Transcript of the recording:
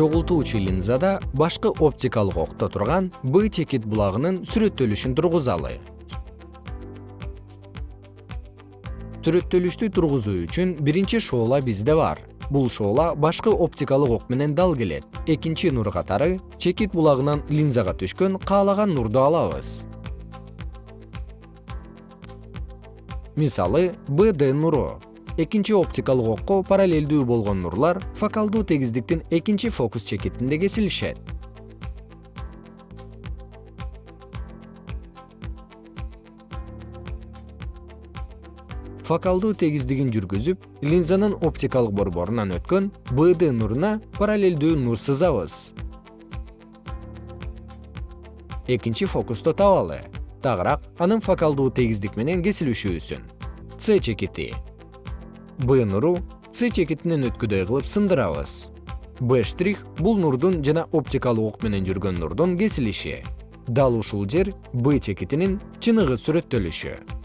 чогултуучу линзада башкы оптикалык окто турган б чекит булагынын сүрөттөлүшүн тургузалы. Сүрөттөлүштү тургузуу үчүн биринчи шоола бизде бар. Бул шоола башкы оптикалык ок менен дал келет. Экинчи нур катары чекит булагынан линзага түшкөн каалаган нурду алабыз. Мисалы бд нуру экинчи оптикалык окко параллелдүү болгон нурлар фокалдуу тегиздиктин экинчи фокус чекитинде кесилишет фокалдуу тегиздигин жүргүзүп линзанын оптикалык борборунан өткөн бд нуруна параллелдүү нур сызабыз. Экинчи фокусту табалы. Тагыраак анын фокалдуу тегиздик менен кесилишүүсүн с чекити б нуру с чекитинен өткүдөй кылып сындырабыз. Б штрих бул нурдун жана оптикалык ок менен жүргөн нурдун кесилиши. Дал ушул жер б чекитинин чыныгы сүрөттөлүшү